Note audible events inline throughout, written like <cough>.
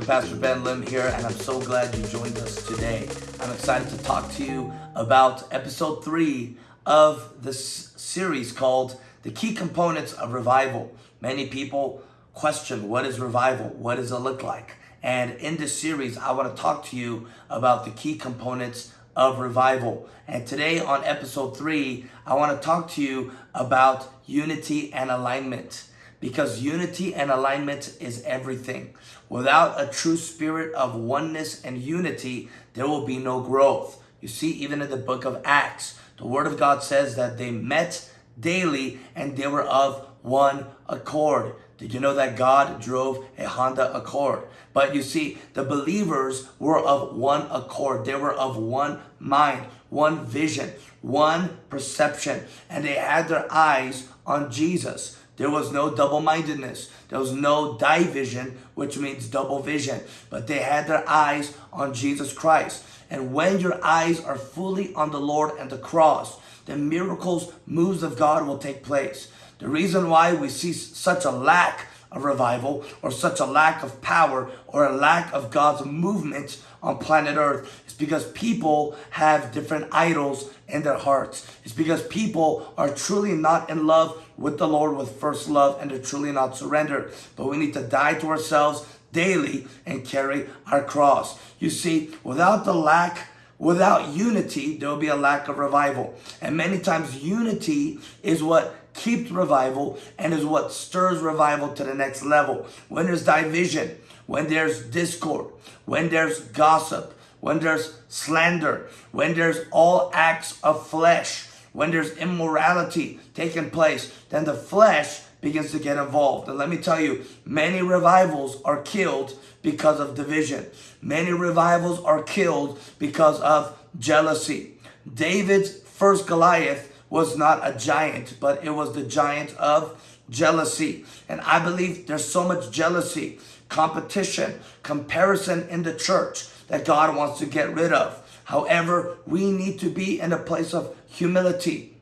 Dr. Pastor Ben Lim here, and I'm so glad you joined us today. I'm excited to talk to you about episode three of this series called The Key Components of Revival. Many people question what is revival? What does it look like? And in this series, I want to talk to you about the key components of revival. And today on episode three, I want to talk to you about unity and alignment because unity and alignment is everything. Without a true spirit of oneness and unity, there will be no growth. You see, even in the book of Acts, the word of God says that they met daily and they were of one accord. Did you know that God drove a Honda Accord? But you see, the believers were of one accord. They were of one mind, one vision, one perception, and they had their eyes on Jesus. There was no double-mindedness. There was no division, which means double vision. But they had their eyes on Jesus Christ. And when your eyes are fully on the Lord and the cross, the miracles, moves of God will take place. The reason why we see such a lack of revival or such a lack of power or a lack of God's movement on planet earth is because people have different idols in their hearts. It's because people are truly not in love with the Lord with first love and they're truly not surrendered. But we need to die to ourselves daily and carry our cross. You see, without the lack Without unity, there will be a lack of revival. And many times unity is what keeps revival and is what stirs revival to the next level. When there's division, when there's discord, when there's gossip, when there's slander, when there's all acts of flesh, when there's immorality taking place, then the flesh begins to get involved. And let me tell you, many revivals are killed because of division. Many revivals are killed because of jealousy. David's first Goliath was not a giant, but it was the giant of jealousy. And I believe there's so much jealousy, competition, comparison in the church that God wants to get rid of. However, we need to be in a place of humility.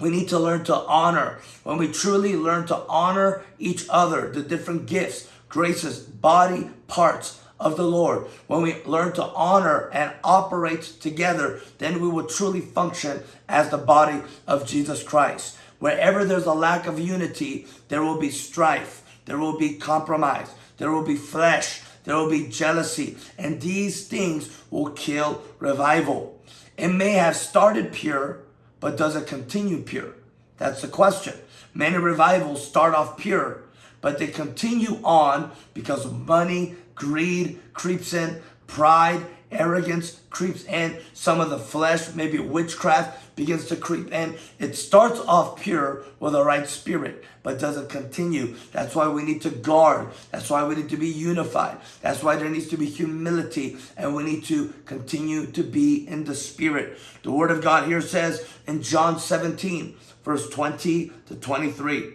We need to learn to honor. When we truly learn to honor each other, the different gifts, graces, body parts of the Lord, when we learn to honor and operate together, then we will truly function as the body of Jesus Christ. Wherever there's a lack of unity, there will be strife, there will be compromise, there will be flesh, there will be jealousy, and these things will kill revival. It may have started pure, but does it continue pure? That's the question. Many revivals start off pure, but they continue on because of money, greed creeps in, pride, arrogance creeps in, some of the flesh, maybe witchcraft begins to creep in. It starts off pure with the right spirit, but doesn't continue. That's why we need to guard. That's why we need to be unified. That's why there needs to be humility and we need to continue to be in the spirit. The word of God here says in John 17, verse 20 to 23.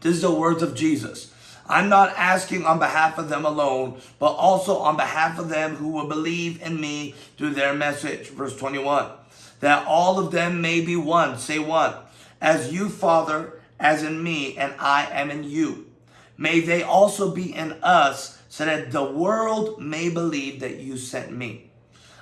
This is the words of Jesus. I'm not asking on behalf of them alone, but also on behalf of them who will believe in me through their message. Verse 21. That all of them may be one. Say one. As you, Father, as in me, and I am in you. May they also be in us, so that the world may believe that you sent me.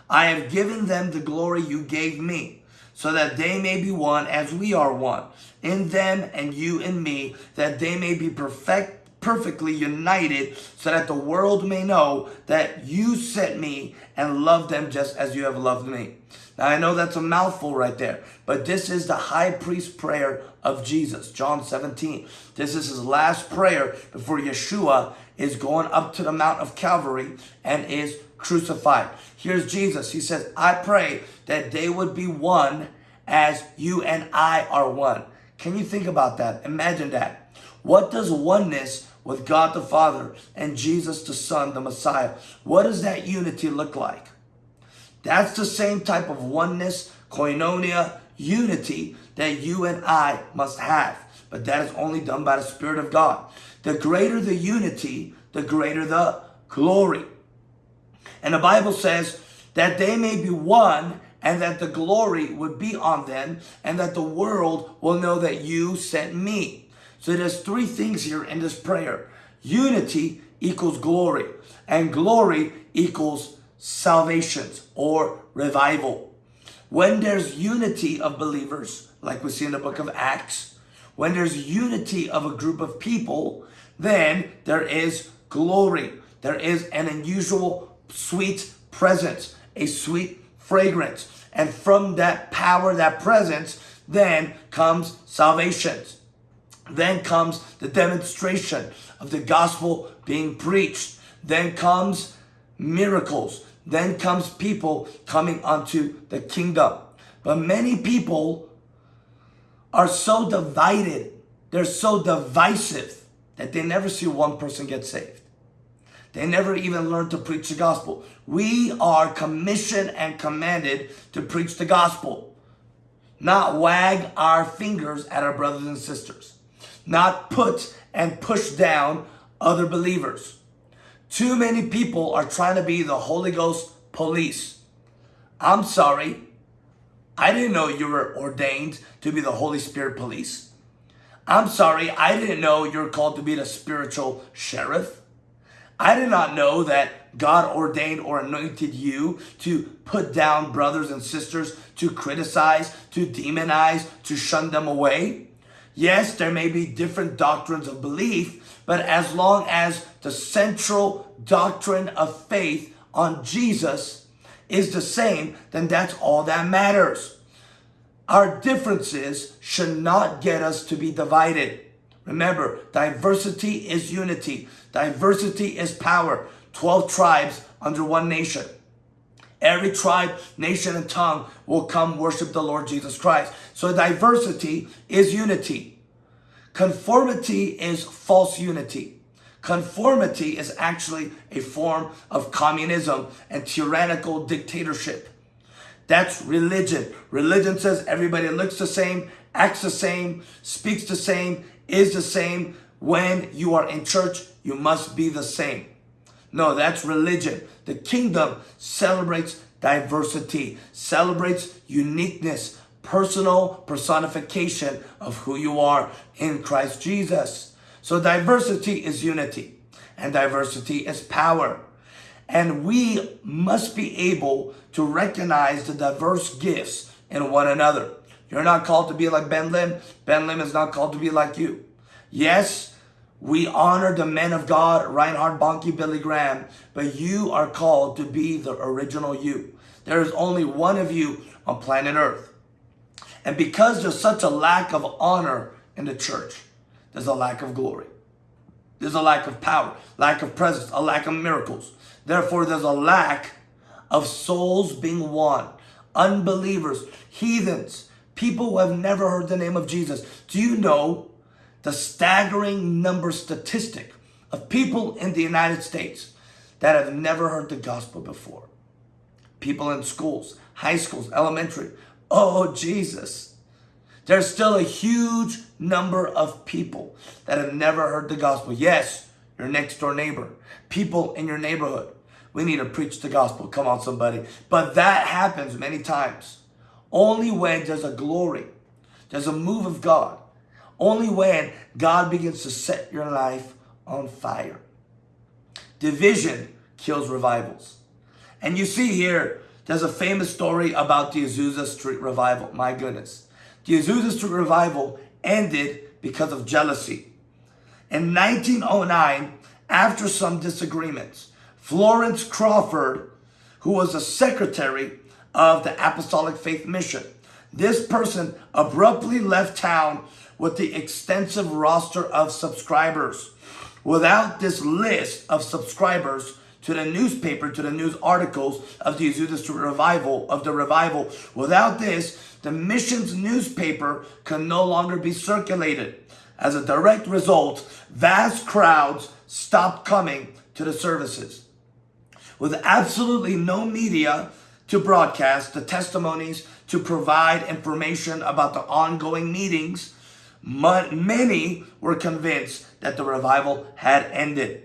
I have given them the glory you gave me, so that they may be one as we are one. In them and you and me, that they may be perfect perfectly united so that the world may know that you sent me and loved them just as you have loved me. Now I know that's a mouthful right there, but this is the high priest prayer of Jesus, John 17. This is his last prayer before Yeshua is going up to the Mount of Calvary and is crucified. Here's Jesus. He says, I pray that they would be one as you and I are one. Can you think about that? Imagine that. What does oneness with God the Father and Jesus the Son, the Messiah. What does that unity look like? That's the same type of oneness, koinonia, unity that you and I must have. But that is only done by the Spirit of God. The greater the unity, the greater the glory. And the Bible says that they may be one and that the glory would be on them and that the world will know that you sent me. So there's three things here in this prayer. Unity equals glory, and glory equals salvations or revival. When there's unity of believers, like we see in the book of Acts, when there's unity of a group of people, then there is glory. There is an unusual sweet presence, a sweet fragrance. And from that power, that presence, then comes salvation. Then comes the demonstration of the gospel being preached. Then comes miracles. Then comes people coming onto the kingdom. But many people are so divided. They're so divisive that they never see one person get saved. They never even learn to preach the gospel. We are commissioned and commanded to preach the gospel, not wag our fingers at our brothers and sisters, not put and push down other believers. Too many people are trying to be the Holy Ghost police. I'm sorry. I didn't know you were ordained to be the Holy Spirit police. I'm sorry. I didn't know you're called to be the spiritual sheriff. I did not know that God ordained or anointed you to put down brothers and sisters, to criticize, to demonize, to shun them away. Yes, there may be different doctrines of belief, but as long as the central doctrine of faith on Jesus is the same, then that's all that matters. Our differences should not get us to be divided. Remember, diversity is unity. Diversity is power. 12 tribes under one nation. Every tribe, nation, and tongue will come worship the Lord Jesus Christ. So diversity is unity. Conformity is false unity. Conformity is actually a form of communism and tyrannical dictatorship. That's religion. Religion says everybody looks the same, acts the same, speaks the same, is the same. When you are in church, you must be the same. No, that's religion. The kingdom celebrates diversity, celebrates uniqueness, personal personification of who you are in Christ Jesus. So diversity is unity and diversity is power. And we must be able to recognize the diverse gifts in one another. You're not called to be like Ben Lim. Ben Lim is not called to be like you. Yes, we honor the men of God, Reinhard Bonnke, Billy Graham, but you are called to be the original you. There is only one of you on planet Earth. And because there's such a lack of honor in the church, there's a lack of glory. There's a lack of power, lack of presence, a lack of miracles. Therefore, there's a lack of souls being won. Unbelievers, heathens, people who have never heard the name of Jesus. Do you know the staggering number statistic of people in the United States that have never heard the gospel before. People in schools, high schools, elementary. Oh, Jesus. There's still a huge number of people that have never heard the gospel. Yes, your next door neighbor, people in your neighborhood. We need to preach the gospel. Come on, somebody. But that happens many times. Only when there's a glory, there's a move of God only when God begins to set your life on fire. Division kills revivals. And you see here, there's a famous story about the Azusa Street revival. My goodness. The Azusa Street revival ended because of jealousy. In 1909, after some disagreements, Florence Crawford, who was a secretary of the Apostolic Faith Mission, this person abruptly left town with the extensive roster of subscribers. Without this list of subscribers to the newspaper, to the news articles of the Azusa revival, of the revival, without this, the missions newspaper can no longer be circulated. As a direct result, vast crowds stopped coming to the services. With absolutely no media to broadcast the testimonies, to provide information about the ongoing meetings, Many were convinced that the revival had ended.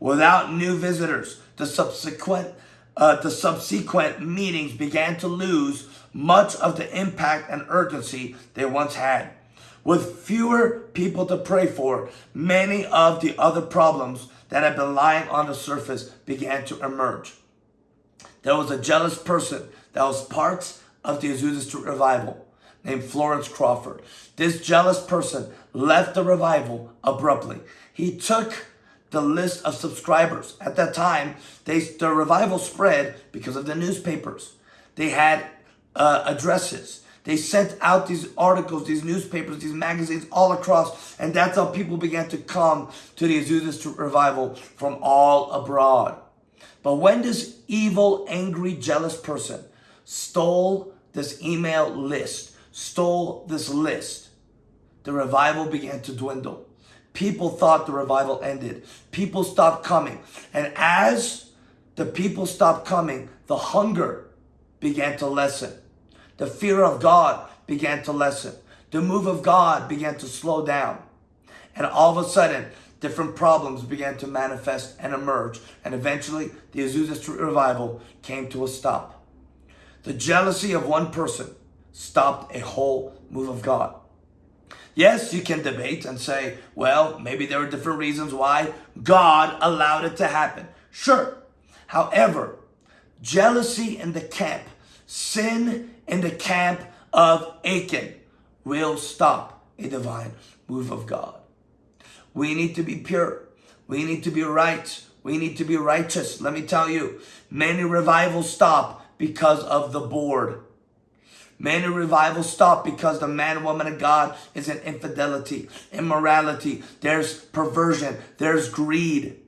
Without new visitors, the subsequent, uh, the subsequent meetings began to lose much of the impact and urgency they once had. With fewer people to pray for, many of the other problems that had been lying on the surface began to emerge. There was a jealous person that was part of the Azusa Street revival named Florence Crawford. This jealous person left the revival abruptly. He took the list of subscribers. At that time, they, the revival spread because of the newspapers. They had uh, addresses. They sent out these articles, these newspapers, these magazines all across. And that's how people began to come to the Azusa revival from all abroad. But when this evil, angry, jealous person stole this email list, stole this list, the revival began to dwindle. People thought the revival ended. People stopped coming. And as the people stopped coming, the hunger began to lessen. The fear of God began to lessen. The move of God began to slow down. And all of a sudden, different problems began to manifest and emerge. And eventually, the Azusa Street revival came to a stop. The jealousy of one person stopped a whole move of God. Yes, you can debate and say, well, maybe there are different reasons why God allowed it to happen. Sure. However, jealousy in the camp, sin in the camp of Achan will stop a divine move of God. We need to be pure. We need to be right. We need to be righteous. Let me tell you, many revivals stop because of the board. Many revivals stop because the man woman of God is in infidelity, immorality, there's perversion, there's greed,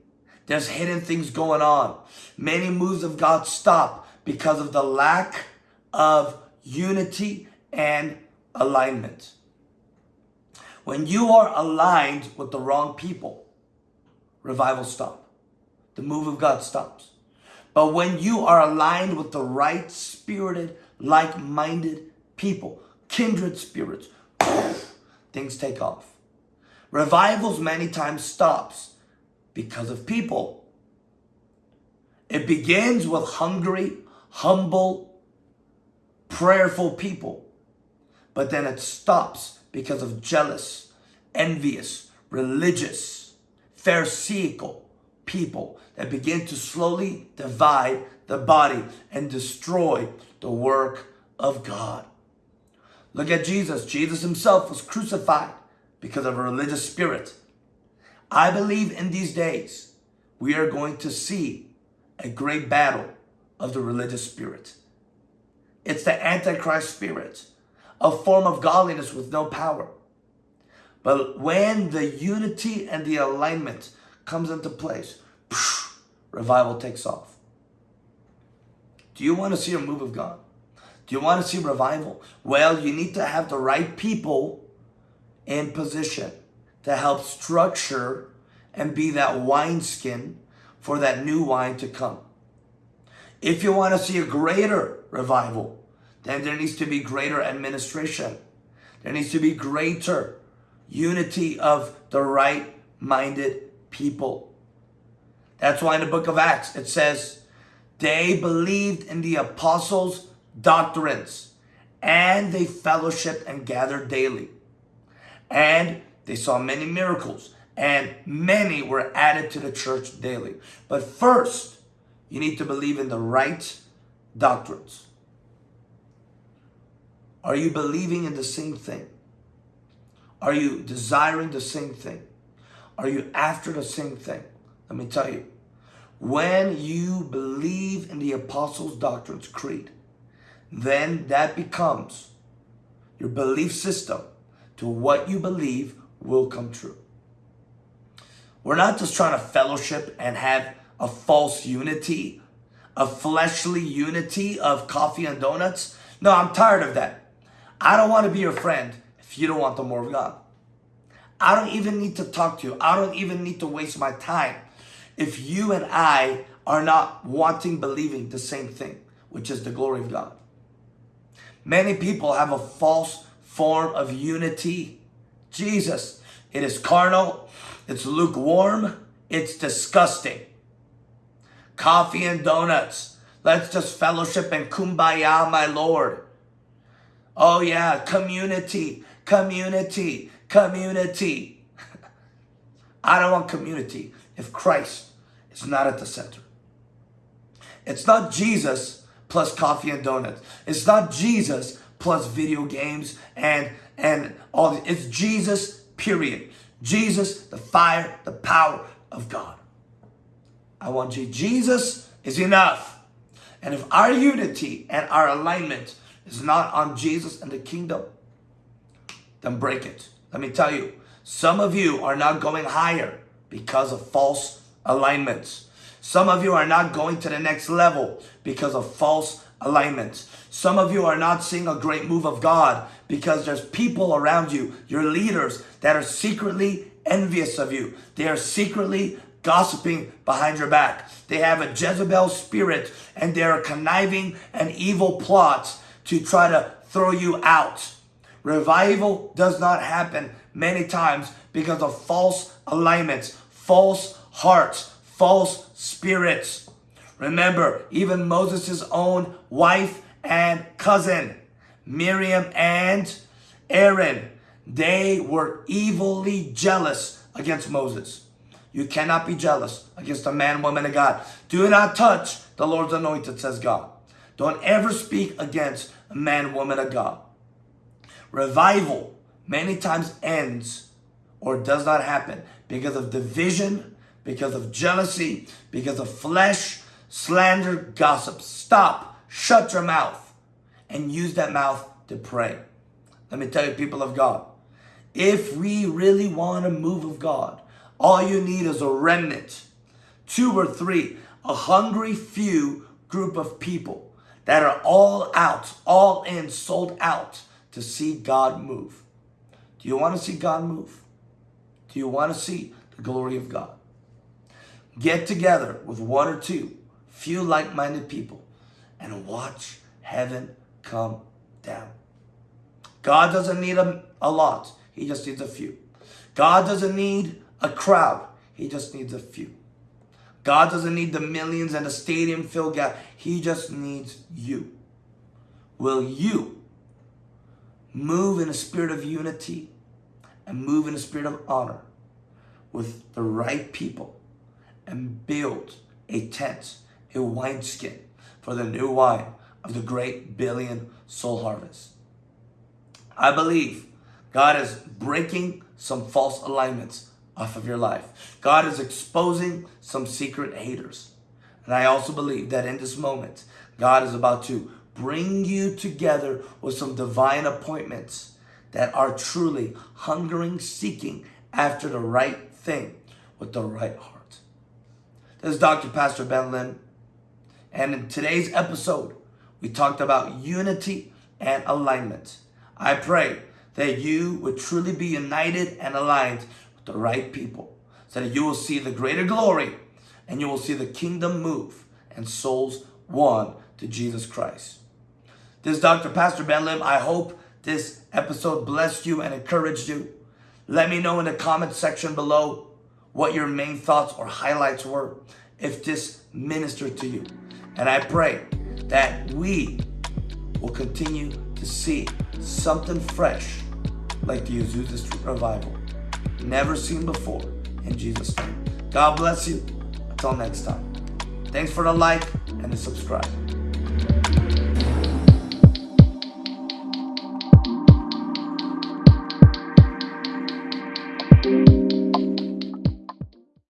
there's hidden things going on. Many moves of God stop because of the lack of unity and alignment. When you are aligned with the wrong people, revival stop. The move of God stops. But when you are aligned with the right spirited, like-minded people, kindred spirits, <sighs> things take off. Revivals many times stops because of people. It begins with hungry, humble, prayerful people. But then it stops because of jealous, envious, religious, pharisaical people that begin to slowly divide the body and destroy the work of God. Look at Jesus. Jesus himself was crucified because of a religious spirit. I believe in these days we are going to see a great battle of the religious spirit. It's the Antichrist spirit, a form of godliness with no power. But when the unity and the alignment comes into place, revival takes off. Do you want to see a move of God? Do you want to see revival? Well, you need to have the right people in position to help structure and be that wineskin for that new wine to come. If you want to see a greater revival, then there needs to be greater administration. There needs to be greater unity of the right-minded people. That's why in the book of Acts it says, they believed in the apostles' doctrines, and they fellowshiped and gathered daily. And they saw many miracles, and many were added to the church daily. But first, you need to believe in the right doctrines. Are you believing in the same thing? Are you desiring the same thing? Are you after the same thing? Let me tell you, when you believe in the Apostles' Doctrines Creed, then that becomes your belief system to what you believe will come true. We're not just trying to fellowship and have a false unity, a fleshly unity of coffee and donuts. No, I'm tired of that. I don't want to be your friend if you don't want the more of God. I don't even need to talk to you. I don't even need to waste my time if you and I are not wanting, believing the same thing, which is the glory of God. Many people have a false form of unity. Jesus, it is carnal, it's lukewarm, it's disgusting. Coffee and donuts. Let's just fellowship and kumbaya, my Lord. Oh yeah, community. Community, community. <laughs> I don't want community if Christ is not at the center. It's not Jesus plus coffee and donuts. It's not Jesus plus video games and and all this. It's Jesus, period. Jesus, the fire, the power of God. I want you. Jesus is enough. And if our unity and our alignment is not on Jesus and the kingdom, then break it. Let me tell you, some of you are not going higher because of false alignments. Some of you are not going to the next level because of false alignments. Some of you are not seeing a great move of God because there's people around you, your leaders, that are secretly envious of you. They are secretly gossiping behind your back. They have a Jezebel spirit and they are conniving and evil plots to try to throw you out. Revival does not happen many times because of false alignments, false hearts, false spirits. Remember, even Moses' own wife and cousin, Miriam and Aaron, they were evilly jealous against Moses. You cannot be jealous against a man, woman, of God. Do not touch the Lord's anointed, says God. Don't ever speak against a man, woman of God. Revival many times ends or does not happen because of division, because of jealousy, because of flesh, slander, gossip. Stop. Shut your mouth and use that mouth to pray. Let me tell you, people of God, if we really want a move of God, all you need is a remnant, two or three, a hungry few group of people that are all out, all in, sold out to see God move. Do you want to see God move? Do you want to see the glory of God? Get together with one or two, few like-minded people, and watch heaven come down. God doesn't need a, a lot. He just needs a few. God doesn't need a crowd. He just needs a few. God doesn't need the millions and the stadium filled gap. He just needs you. Will you move in a spirit of unity and move in a spirit of honor with the right people and build a tent, a wineskin for the new wine of the great billion soul harvest? I believe God is breaking some false alignments off of your life. God is exposing some secret haters. And I also believe that in this moment, God is about to bring you together with some divine appointments that are truly hungering, seeking after the right thing with the right heart. This is Dr. Pastor Ben Lim. And in today's episode, we talked about unity and alignment. I pray that you would truly be united and aligned with the right people so that you will see the greater glory and you will see the kingdom move and souls won to Jesus Christ. This is Dr. Pastor Ben Lim. I hope this episode blessed you and encouraged you. Let me know in the comment section below what your main thoughts or highlights were if this ministered to you. And I pray that we will continue to see something fresh like the Azusa Street Revival. Never seen before in Jesus' name. God bless you. Until next time. Thanks for the like and the subscribe.